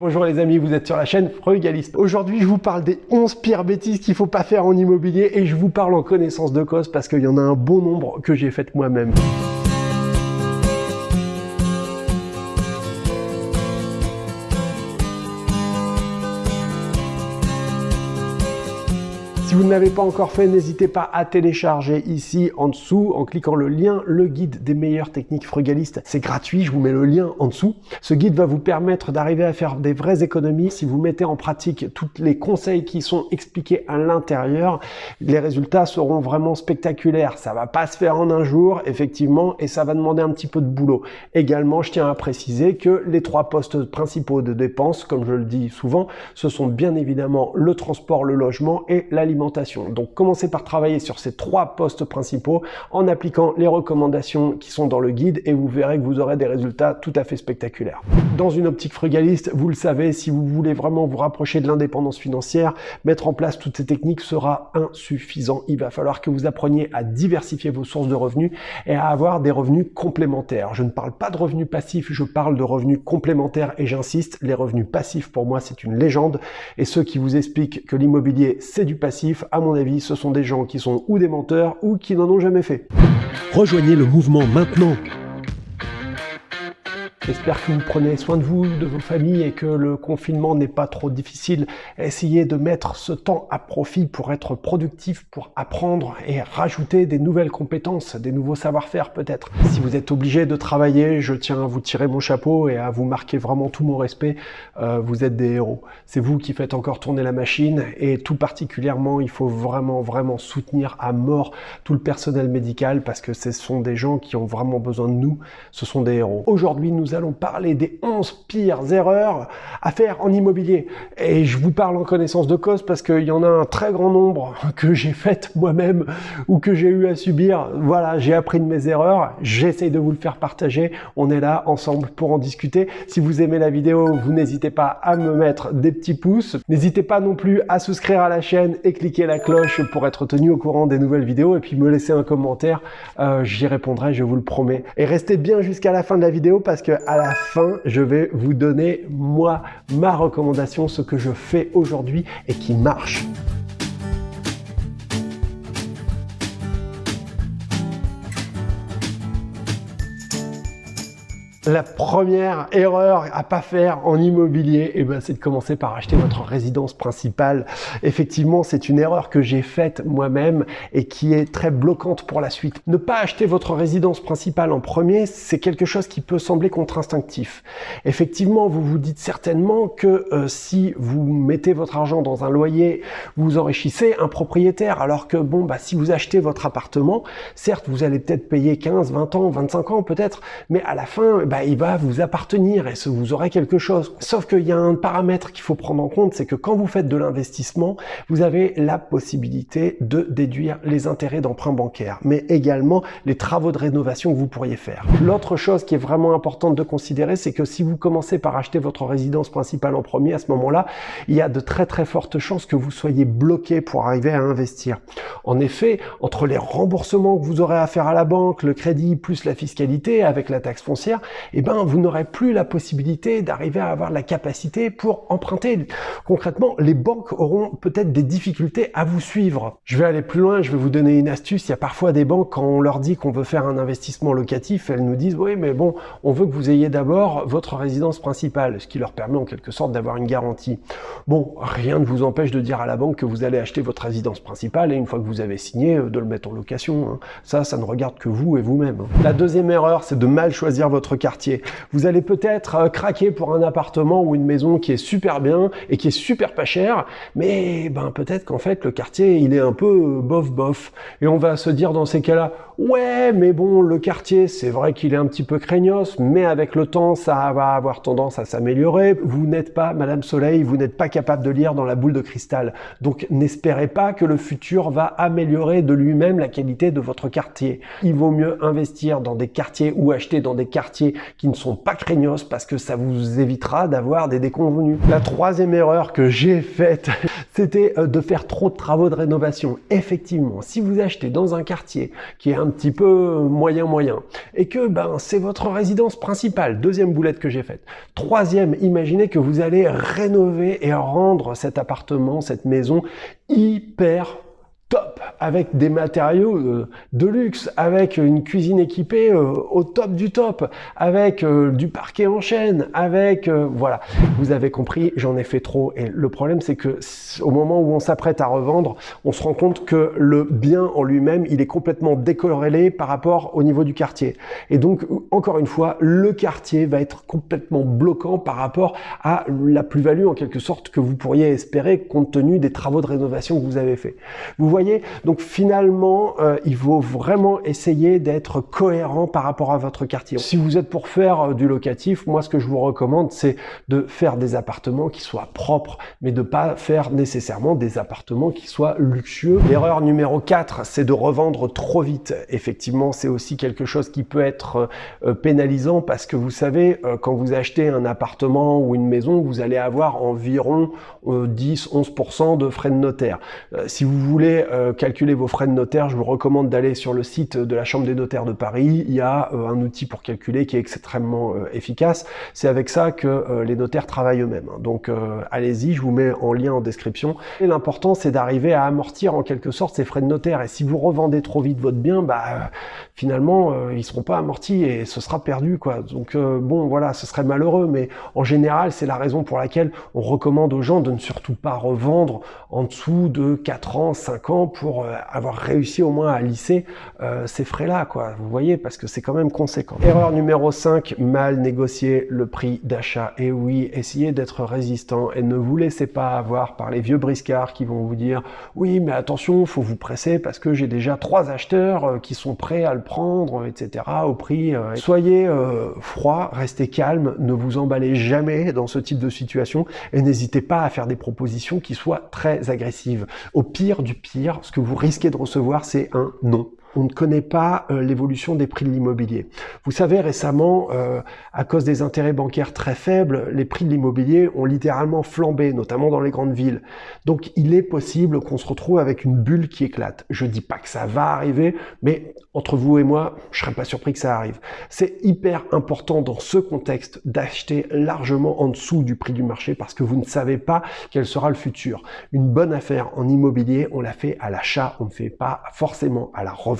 Bonjour les amis, vous êtes sur la chaîne Frugaliste. Aujourd'hui, je vous parle des 11 pires bêtises qu'il faut pas faire en immobilier et je vous parle en connaissance de cause parce qu'il y en a un bon nombre que j'ai fait moi-même. Vous ne l'avez pas encore fait, n'hésitez pas à télécharger ici en dessous en cliquant le lien le guide des meilleures techniques frugalistes. C'est gratuit, je vous mets le lien en dessous. Ce guide va vous permettre d'arriver à faire des vraies économies si vous mettez en pratique tous les conseils qui sont expliqués à l'intérieur. Les résultats seront vraiment spectaculaires. Ça va pas se faire en un jour, effectivement, et ça va demander un petit peu de boulot. Également, je tiens à préciser que les trois postes principaux de dépenses, comme je le dis souvent, ce sont bien évidemment le transport, le logement et l'alimentation donc commencez par travailler sur ces trois postes principaux en appliquant les recommandations qui sont dans le guide et vous verrez que vous aurez des résultats tout à fait spectaculaires. Dans une optique frugaliste, vous le savez, si vous voulez vraiment vous rapprocher de l'indépendance financière, mettre en place toutes ces techniques sera insuffisant. Il va falloir que vous appreniez à diversifier vos sources de revenus et à avoir des revenus complémentaires. Je ne parle pas de revenus passifs, je parle de revenus complémentaires et j'insiste, les revenus passifs pour moi c'est une légende et ceux qui vous expliquent que l'immobilier c'est du passif à mon avis, ce sont des gens qui sont ou des menteurs ou qui n'en ont jamais fait. Rejoignez le mouvement maintenant J'espère que vous prenez soin de vous, de vos familles et que le confinement n'est pas trop difficile. Essayez de mettre ce temps à profit pour être productif, pour apprendre et rajouter des nouvelles compétences, des nouveaux savoir-faire peut-être. Si vous êtes obligé de travailler, je tiens à vous tirer mon chapeau et à vous marquer vraiment tout mon respect. Euh, vous êtes des héros. C'est vous qui faites encore tourner la machine et tout particulièrement, il faut vraiment, vraiment soutenir à mort tout le personnel médical parce que ce sont des gens qui ont vraiment besoin de nous. Ce sont des héros. Aujourd'hui, nous allons parler des 11 pires erreurs à faire en immobilier. Et je vous parle en connaissance de cause parce qu'il y en a un très grand nombre que j'ai faites moi-même ou que j'ai eu à subir. Voilà, j'ai appris de mes erreurs, j'essaye de vous le faire partager. On est là ensemble pour en discuter. Si vous aimez la vidéo, vous n'hésitez pas à me mettre des petits pouces. N'hésitez pas non plus à souscrire à la chaîne et cliquer la cloche pour être tenu au courant des nouvelles vidéos et puis me laisser un commentaire. Euh, j'y répondrai, je vous le promets. Et restez bien jusqu'à la fin de la vidéo parce que à la fin, je vais vous donner, moi, ma recommandation, ce que je fais aujourd'hui et qui marche. La première erreur à pas faire en immobilier, eh ben, c'est de commencer par acheter votre résidence principale. Effectivement, c'est une erreur que j'ai faite moi-même et qui est très bloquante pour la suite. Ne pas acheter votre résidence principale en premier, c'est quelque chose qui peut sembler contre-instinctif. Effectivement, vous vous dites certainement que euh, si vous mettez votre argent dans un loyer, vous enrichissez un propriétaire, alors que bon, bah, si vous achetez votre appartement, certes, vous allez peut-être payer 15, 20 ans, 25 ans peut-être, mais à la fin, bah, bah, il va vous appartenir et vous aurez quelque chose. Sauf qu'il y a un paramètre qu'il faut prendre en compte, c'est que quand vous faites de l'investissement, vous avez la possibilité de déduire les intérêts d'emprunt bancaire, mais également les travaux de rénovation que vous pourriez faire. L'autre chose qui est vraiment importante de considérer, c'est que si vous commencez par acheter votre résidence principale en premier, à ce moment-là, il y a de très très fortes chances que vous soyez bloqué pour arriver à investir. En effet, entre les remboursements que vous aurez à faire à la banque, le crédit plus la fiscalité avec la taxe foncière, eh ben, vous n'aurez plus la possibilité d'arriver à avoir la capacité pour emprunter. Concrètement, les banques auront peut-être des difficultés à vous suivre. Je vais aller plus loin, je vais vous donner une astuce. Il y a parfois des banques, quand on leur dit qu'on veut faire un investissement locatif, elles nous disent, oui, mais bon, on veut que vous ayez d'abord votre résidence principale, ce qui leur permet en quelque sorte d'avoir une garantie. Bon, rien ne vous empêche de dire à la banque que vous allez acheter votre résidence principale et une fois que vous avez signé, euh, de le mettre en location. Hein. Ça, ça ne regarde que vous et vous-même. La deuxième erreur, c'est de mal choisir votre vous allez peut-être euh, craquer pour un appartement ou une maison qui est super bien et qui est super pas cher, mais ben peut-être qu'en fait le quartier il est un peu euh, bof bof. Et on va se dire dans ces cas-là, ouais mais bon le quartier c'est vrai qu'il est un petit peu craignos, mais avec le temps ça va avoir tendance à s'améliorer. Vous n'êtes pas Madame Soleil, vous n'êtes pas capable de lire dans la boule de cristal. Donc n'espérez pas que le futur va améliorer de lui-même la qualité de votre quartier. Il vaut mieux investir dans des quartiers ou acheter dans des quartiers qui ne sont pas craignos parce que ça vous évitera d'avoir des déconvenus. La troisième erreur que j'ai faite, c'était euh, de faire trop de travaux de rénovation. Effectivement, si vous achetez dans un quartier qui est un petit peu moyen moyen et que ben c'est votre résidence principale, deuxième boulette que j'ai faite. Troisième, imaginez que vous allez rénover et rendre cet appartement, cette maison hyper top, avec des matériaux euh, de luxe, avec une cuisine équipée euh, au top du top, avec euh, du parquet en chaîne, avec voilà. Vous avez compris, j'en ai fait trop et le problème c'est que au moment où on s'apprête à revendre, on se rend compte que le bien en lui-même, il est complètement décorrélé par rapport au niveau du quartier. Et donc encore une fois, le quartier va être complètement bloquant par rapport à la plus-value en quelque sorte que vous pourriez espérer compte tenu des travaux de rénovation que vous avez fait. Donc finalement, euh, il faut vraiment essayer d'être cohérent par rapport à votre quartier. Si vous êtes pour faire euh, du locatif, moi ce que je vous recommande, c'est de faire des appartements qui soient propres, mais de pas faire nécessairement des appartements qui soient luxueux. L'erreur numéro 4, c'est de revendre trop vite. Effectivement, c'est aussi quelque chose qui peut être euh, pénalisant parce que vous savez, quand vous achetez un appartement ou une maison, vous allez avoir environ 10-11% de frais de notaire. si vous voulez euh, calculer vos frais de notaire, je vous recommande d'aller sur le site de la Chambre des notaires de Paris. Il y a euh, un outil pour calculer qui est extrêmement euh, efficace. C'est avec ça que les notaires travaillent eux-mêmes. Donc allez-y, je vous mets en lien en description. Et l'important, c'est d'arriver à amortir en quelque sorte ces frais de notaire. Et si vous revendez trop vite votre bien, bah finalement, ils seront pas amortis et ce sera perdu. quoi. Donc bon, voilà, ce serait malheureux, mais en général, c'est la raison pour laquelle on recommande aux gens de ne surtout pas revendre en dessous de 4 ans, 5 ans pour euh, avoir réussi au moins à lisser euh, ces frais-là, quoi. Vous voyez, parce que c'est quand même conséquent. Erreur numéro 5, mal négocier le prix d'achat. Et oui, essayez d'être résistant et ne vous laissez pas avoir par les vieux briscards qui vont vous dire « Oui, mais attention, faut vous presser parce que j'ai déjà trois acheteurs euh, qui sont prêts à le prendre, etc. au prix. Soyez froid, restez calme, ne vous emballez jamais dans ce type de situation et n'hésitez pas à faire des propositions qui soient très agressives. Au pire du pire, ce que vous risquez de recevoir, c'est un non on ne connaît pas euh, l'évolution des prix de l'immobilier. Vous savez, récemment, euh, à cause des intérêts bancaires très faibles, les prix de l'immobilier ont littéralement flambé, notamment dans les grandes villes. Donc, il est possible qu'on se retrouve avec une bulle qui éclate. Je dis pas que ça va arriver, mais entre vous et moi, je serais pas surpris que ça arrive. C'est hyper important dans ce contexte d'acheter largement en dessous du prix du marché parce que vous ne savez pas quel sera le futur. Une bonne affaire en immobilier, on la fait à l'achat, on ne fait pas forcément à la revente.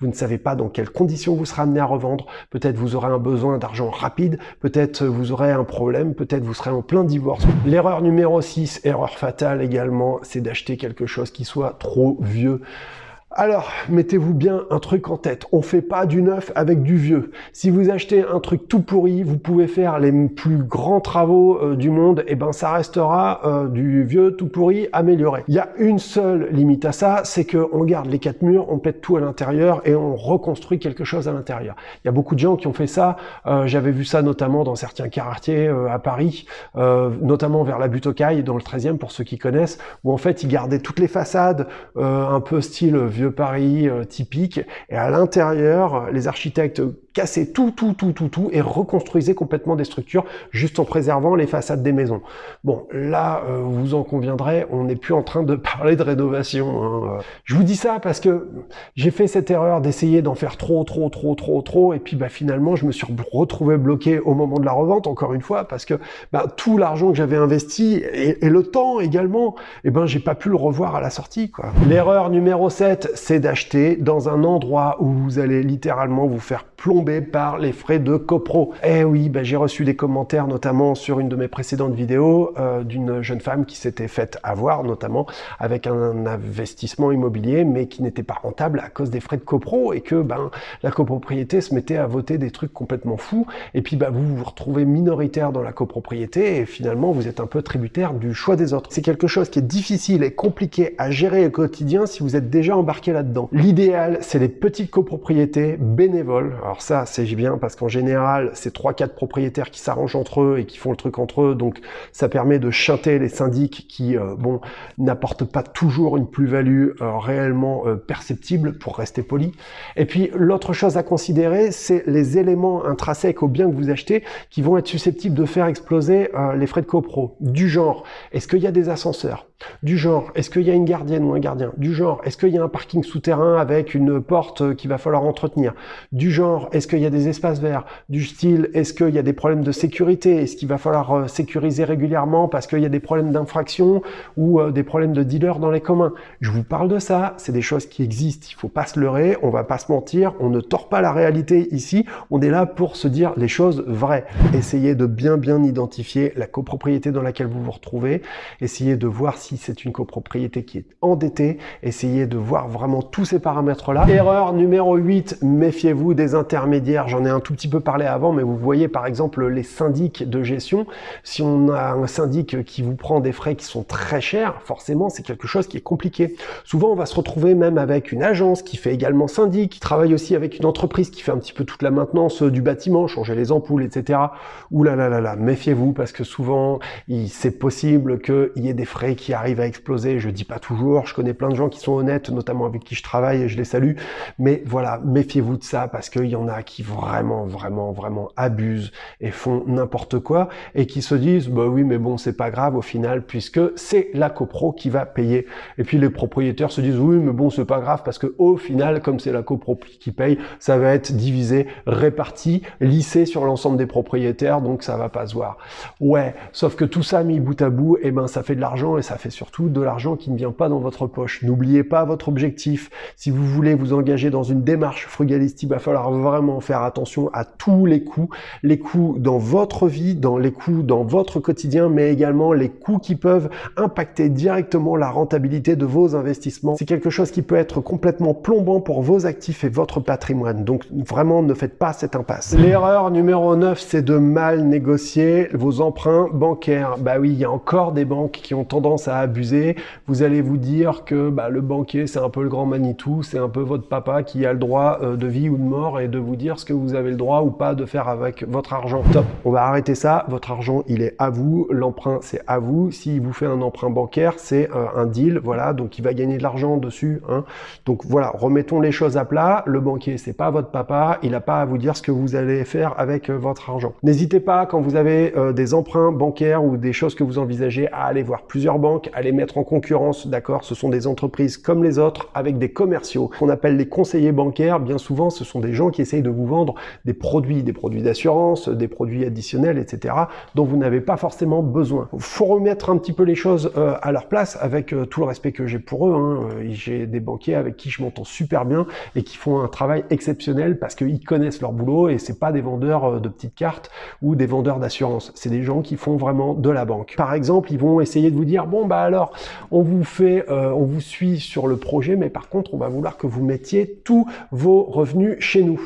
Vous ne savez pas dans quelles conditions vous serez amené à revendre. Peut-être vous aurez un besoin d'argent rapide, peut-être vous aurez un problème, peut-être vous serez en plein divorce. L'erreur numéro 6, erreur fatale également, c'est d'acheter quelque chose qui soit trop vieux. Alors, mettez-vous bien un truc en tête. On fait pas du neuf avec du vieux. Si vous achetez un truc tout pourri, vous pouvez faire les plus grands travaux euh, du monde, et ben ça restera euh, du vieux tout pourri amélioré. Il y a une seule limite à ça, c'est que on garde les quatre murs, on pète tout à l'intérieur et on reconstruit quelque chose à l'intérieur. Il y a beaucoup de gens qui ont fait ça. Euh, j'avais vu ça notamment dans certains quartiers à Paris, notamment vers la butte aux Cailles, dans le 13e pour ceux qui connaissent, où en fait ils gardaient toutes les façades un peu style vieux Paris euh, typique. Et à l'intérieur, les architectes casser tout, tout, tout, tout, tout et reconstruisez complètement des structures juste en préservant les façades des maisons. Bon, là, euh, vous en conviendrez, on n'est plus en train de parler de rénovation. Hein. Je vous dis ça parce que j'ai fait cette erreur d'essayer d'en faire trop, trop, trop, trop, trop, et puis bah, finalement, je me suis retrouvé bloqué au moment de la revente, encore une fois, parce que bah, tout l'argent que j'avais investi et, le temps également, et eh ben j'ai pas pu le revoir à la sortie. quoi. L'erreur numéro 7, c'est d'acheter dans un endroit où vous allez littéralement vous faire par les frais de copro. Eh oui, bah, j'ai reçu des commentaires notamment sur une de mes précédentes vidéos euh, d'une jeune femme qui s'était faite avoir notamment avec un investissement immobilier mais qui n'était pas rentable à cause des frais de copro et que ben la copropriété se mettait à voter des trucs complètement fous et puis bah, vous vous retrouvez minoritaire dans la copropriété et finalement vous êtes un peu tributaire du choix des autres. C'est quelque chose qui est difficile et compliqué à gérer au quotidien si vous êtes déjà embarqué là-dedans. L'idéal c'est les petites copropriétés bénévoles. Alors ça, c'est bien parce qu'en général, c'est trois quatre propriétaires qui s'arrangent entre eux et qui font le truc entre eux, donc ça permet de chanter les syndics qui, euh, bon, n'apportent pas toujours une plus-value euh, réellement euh, perceptible, pour rester poli. Et puis, l'autre chose à considérer, c'est les éléments intrinsèques au bien que vous achetez qui vont être susceptibles de faire exploser les frais de copro. Du genre, est-ce qu'il y a des ascenseurs? Du genre, est-ce qu'il y a une gardienne ou un gardien? Du genre, est-ce qu'il y a un parking souterrain avec une porte qu'il va falloir entretenir? Du genre, est-ce qu'il y a des espaces verts? Du style, est-ce qu'il y a des problèmes de sécurité? Est-ce qu'il va falloir euh, sécuriser régulièrement parce qu'il y a des problèmes d'infraction ou euh, des problèmes de dealers dans les communs? Je vous parle de ça, c'est des choses qui existent, il faut pas se leurrer, on va pas se mentir, on ne tord pas la réalité ici, on est là pour se dire les choses vraies. Essayez de bien bien identifier la copropriété dans laquelle vous vous retrouvez, essayez de voir si c'est une copropriété qui est endettée, essayez de voir vraiment tous ces paramètres-là. Erreur numéro 8, méfiez-vous des intermédiaires. J'en ai un tout petit peu parlé avant, mais vous voyez par exemple les syndics de gestion. Si on a un syndic qui vous prend des frais qui sont très chers, forcément c'est quelque chose qui est compliqué. Souvent on va se retrouver même avec une agence qui fait également syndic, qui travaille aussi avec une entreprise qui fait un petit peu toute la maintenance du bâtiment, changer les ampoules, etc. Ouh là là là là, méfiez-vous parce que souvent c'est possible qu'il y ait des frais qui arrivent à exploser. Je dis pas toujours, je connais plein de gens qui sont honnêtes, notamment avec qui je travaille et je les salue. Mais voilà, méfiez-vous de ça parce qu'il y en a qui vraiment, vraiment, vraiment abusent et font n'importe quoi et qui se disent, bah oui, mais bon, c'est pas grave au final puisque c'est la copro qui va payer. Et puis les propriétaires se disent, oui, mais bon, c'est pas grave parce que au final, comme c'est la copro qui paye, ça va être divisé, réparti, lissé sur l'ensemble des propriétaires, donc ça va pas se voir. Ouais, sauf que tout ça mis bout à bout, et eh ben ça fait de l'argent et ça fait surtout de l'argent qui ne vient pas dans votre poche. N'oubliez pas votre objectif. Si vous voulez vous engager dans une démarche frugaliste, il va falloir vraiment faire attention à tous les coûts. Les coûts dans votre vie, dans les coûts dans votre quotidien, mais également les coûts qui peuvent impacter directement la rentabilité de vos investissements. C'est quelque chose qui peut être complètement plombant pour vos actifs et votre patrimoine. Donc vraiment, ne faites pas cette impasse. L'erreur numéro 9, c'est de mal négocier vos emprunts bancaires. Bah oui, il y a encore des banques qui ont tendance à abuser. Vous allez vous dire que bah, le banquier, c'est un peu le grand Manitou, c'est un peu votre papa qui a le droit euh, de vie ou de mort et de vous dire ce que vous avez le droit ou pas de faire avec votre argent. Top, on va arrêter ça. Votre argent, il est à vous. L'emprunt, c'est à vous. S'il vous fait un emprunt bancaire, c'est euh, un deal, voilà, donc il va gagner de l'argent dessus. Hein. Donc voilà, remettons les choses à plat. Le banquier, c'est pas votre papa, il n'a pas à vous dire ce que vous allez faire avec euh, votre argent. N'hésitez pas, quand vous avez des emprunts bancaires ou des choses que vous envisagez, à aller voir plusieurs banques, à les mettre en concurrence, d'accord? Ce sont des entreprises comme les autres, avec des commerciaux, qu'on appelle les conseillers bancaires. Bien souvent, ce sont des gens qui essayent de vous vendre des produits, des produits d'assurance, des produits additionnels, etc., dont vous n'avez pas forcément besoin. Il faut remettre un petit peu les choses euh, à leur place, avec euh, tout le respect que j'ai pour eux. Hein. Euh, j'ai des banquiers avec qui je m'entends super bien et qui font un travail exceptionnel parce qu'ils connaissent leur boulot et c'est pas des vendeurs de petites cartes ou des vendeurs d'assurance. C'est des gens qui font vraiment de la banque. Par exemple, ils vont essayer de vous dire, bon, bah alors, on vous fait, euh, on vous suit sur le projet, mais par contre, on va vouloir que vous mettiez tous vos revenus chez nous.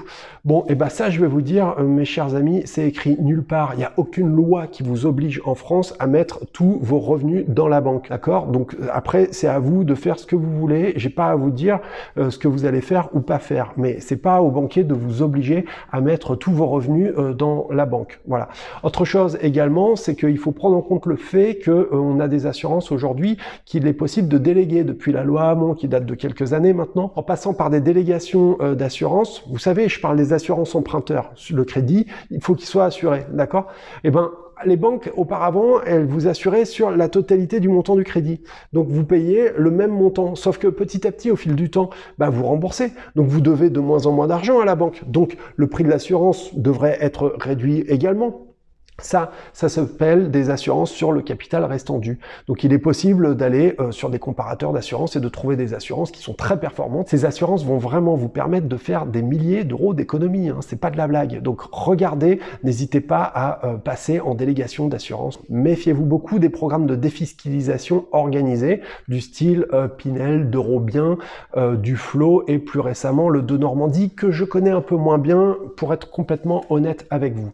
Bon, et eh ben ça, je vais vous dire, euh, mes chers amis, c'est écrit nulle part. Il n'y a aucune loi qui vous oblige en France à mettre tous vos revenus dans la banque, d'accord? Donc euh, après, c'est à vous de faire ce que vous voulez. J'ai pas à vous dire ce que vous allez faire ou pas faire, mais c'est pas au banquier de vous obliger à mettre tous vos revenus dans la banque. Voilà. Autre chose également, c'est qu'il faut prendre en compte le fait qu'on a des assurances aujourd'hui qu'il est possible de déléguer depuis la loi Hamon qui date de quelques années maintenant, en passant par des délégations euh, d'assurance. Vous savez, je parle des assurances emprunteurs. Le crédit, il faut qu'il soit assuré, d'accord? Eh ben, les banques, auparavant, elles vous assuraient sur la totalité du montant du crédit. Donc vous payez le même montant, sauf que petit à petit, au fil du temps, bah, vous remboursez. Donc vous devez de moins en moins d'argent à la banque. Donc le prix de l'assurance devrait être réduit également. Ça, ça s'appelle des assurances sur le capital restant dû. Donc il est possible d'aller euh, sur des comparateurs d'assurance et de trouver des assurances qui sont très performantes. Ces assurances vont vraiment vous permettre de faire des milliers d'euros d'économie. Hein. C'est pas de la blague. Donc regardez, n'hésitez pas à euh, passer en délégation d'assurance. Méfiez-vous beaucoup des programmes de défiscalisation organisés du style euh, Pinel, d'Eurobien, du Flow et plus récemment le de Normandie que je connais un peu moins bien pour être complètement honnête avec vous.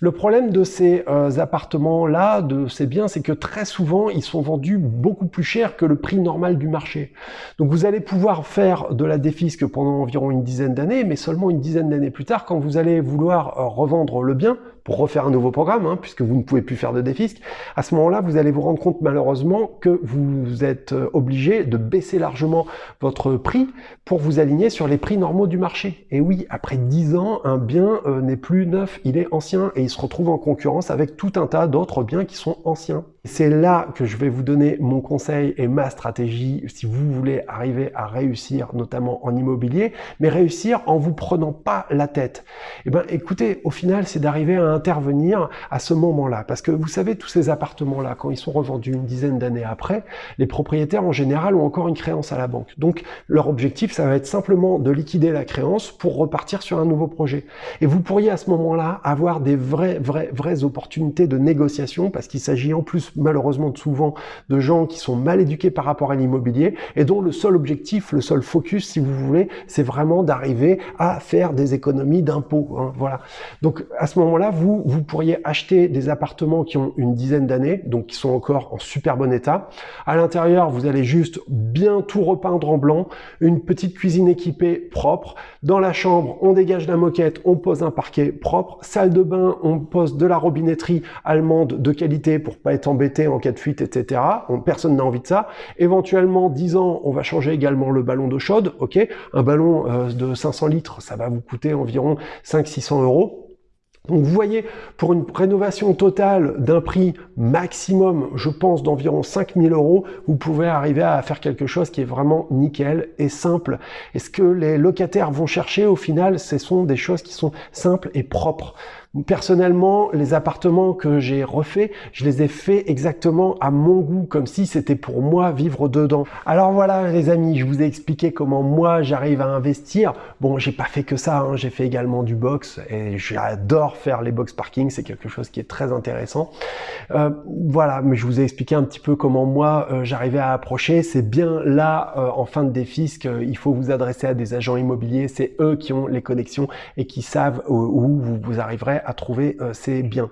Le problème de ces euh, appartements-là, de ces biens, c'est que très souvent, ils sont vendus beaucoup plus cher que le prix normal du marché. Donc vous allez pouvoir faire de la défisque pendant environ une dizaine d'années, mais seulement une dizaine d'années plus tard, quand vous allez vouloir euh, revendre le bien, pour refaire un nouveau programme, hein, puisque vous ne pouvez plus faire de défisque, à ce moment-là, vous allez vous rendre compte malheureusement que vous êtes euh, obligé de baisser largement votre prix pour vous aligner sur les prix normaux du marché. Et oui, après 10 ans, un bien euh, n'est plus neuf, il est ancien et il se retrouve en concurrence avec tout un tas d'autres biens qui sont anciens. C'est là que je vais vous donner mon conseil et ma stratégie si vous voulez arriver à réussir, notamment en immobilier, mais réussir en vous prenant pas la tête. Eh ben, écoutez, au final, c'est d'arriver à intervenir à ce moment-là. Parce que vous savez, tous ces appartements-là, quand ils sont revendus une dizaine d'années après, les propriétaires en général ont encore une créance à la banque. Donc, leur objectif, ça va être simplement de liquider la créance pour repartir sur un nouveau projet. Et vous pourriez à ce moment-là avoir des vraies, vraies, vraies opportunités de négociation parce qu'il s'agit en plus malheureusement souvent de gens qui sont mal éduqués par rapport à l'immobilier et dont le seul objectif, le seul focus, si vous voulez, c'est vraiment d'arriver à faire des économies d'impôts. Hein, voilà. Donc à ce moment-là, vous, vous pourriez acheter des appartements qui ont une dizaine d'années, donc qui sont encore en super bon état. À l'intérieur, vous allez juste bien tout repeindre en blanc, une petite cuisine équipée propre. Dans la chambre, on dégage la moquette, on pose un parquet propre. Salle de bain, on pose de la robinetterie allemande de qualité pour pas être embêté en cas de fuite, etc. personne n'a envie de ça. Éventuellement, 10 ans, on va changer également le ballon d'eau chaude. Ok, Un ballon euh, de 500 litres, ça va vous coûter environ 500-600 euros. Donc vous voyez, pour une rénovation totale d'un prix maximum, je pense d'environ 5000 euros, vous pouvez arriver à faire quelque chose qui est vraiment nickel et simple. Et ce que les locataires vont chercher au final, ce sont des choses qui sont simples et propres. Personnellement, les appartements que j'ai refaits, je les ai faits exactement à mon goût, comme si c'était pour moi vivre dedans. Alors voilà les amis, je vous ai expliqué comment moi j'arrive à investir. Bon, j'ai pas fait que ça, hein. j'ai fait également du box et j'adore faire les box parking, c'est quelque chose qui est très intéressant. Euh, voilà, mais je vous ai expliqué un petit peu comment moi euh, j'arrivais à approcher. C'est bien là, euh, en fin de défi, qu'il faut vous adresser à des agents immobiliers. C'est eux qui ont les connexions et qui savent où, où vous arriverez à trouver euh, ces biens.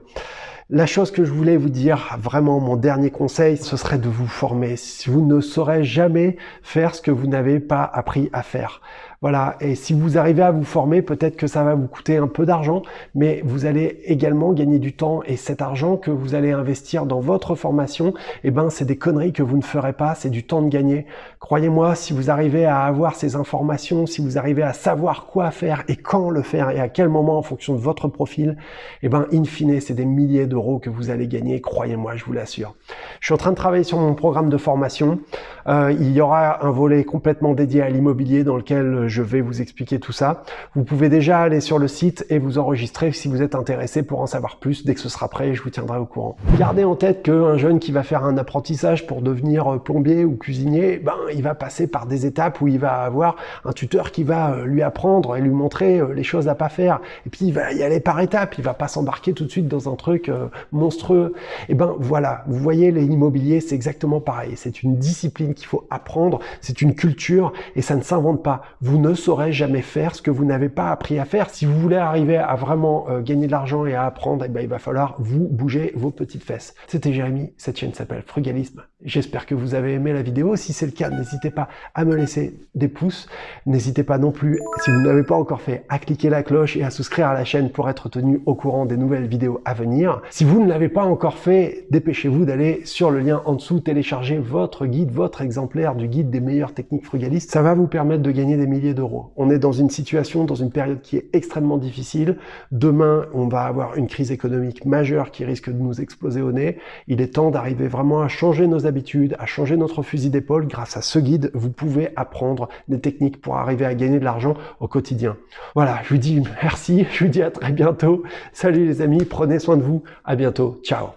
La chose que je voulais vous dire, vraiment mon dernier conseil, ce serait de vous former. Vous ne saurez jamais faire ce que vous n'avez pas appris à faire. Voilà, et si vous arrivez à vous former, peut-être que ça va vous coûter un peu d'argent, mais vous allez également gagner du temps et cet argent que vous allez investir dans votre formation, eh ben c'est des conneries que vous ne ferez pas, c'est du temps de gagner. Croyez-moi, si vous arrivez à avoir ces informations, si vous arrivez à savoir quoi faire et quand le faire et à quel moment en fonction de votre profil, eh ben in fine, c'est des milliers que vous allez gagner, croyez-moi, je vous l'assure. Je suis en train de travailler sur mon programme de formation. Euh, il y aura un volet complètement dédié à l'immobilier dans lequel je vais vous expliquer tout ça. Vous pouvez déjà aller sur le site et vous enregistrer si vous êtes intéressé pour en savoir plus. Dès que ce sera prêt, je vous tiendrai au courant. Gardez en tête qu'un jeune qui va faire un apprentissage pour devenir plombier ou cuisinier, ben, il va passer par des étapes où il va avoir un tuteur qui va euh, lui apprendre et lui montrer euh, les choses à pas faire. Et puis il va y aller par étapes, il va pas s'embarquer tout de suite dans un truc euh, monstrueux. Et ben voilà, vous voyez l'immobilier, c'est exactement pareil. C'est une discipline qu'il faut apprendre, c'est une culture et ça ne s'invente pas. Vous ne saurez jamais faire ce que vous n'avez pas appris à faire. Si vous voulez arriver à vraiment euh, gagner de l'argent et à apprendre, eh ben, il va falloir vous bouger vos petites fesses. C'était Jérémy, cette chaîne s'appelle Frugalisme. J'espère que vous avez aimé la vidéo. Si c'est le cas, n'hésitez pas à me laisser des pouces. N'hésitez pas non plus, si vous n'avez pas encore fait, à cliquer la cloche et à souscrire à la chaîne pour être tenu au courant des nouvelles vidéos à venir. Si vous ne l'avez pas encore fait, dépêchez-vous d'aller sur le lien en dessous, télécharger votre guide, votre exemplaire du guide des meilleures techniques frugalistes. Ça va vous permettre de gagner des milliers d'euros. On est dans une situation, dans une période qui est extrêmement difficile. Demain, on va avoir une crise économique majeure qui risque de nous exploser au nez. Il est temps d'arriver vraiment à changer nos à changer notre fusil d'épaule. Grâce à ce guide, vous pouvez apprendre des techniques pour arriver à gagner de l'argent au quotidien. Voilà, je vous dis merci, je vous dis à très bientôt. Salut les amis, prenez soin de vous, à bientôt, ciao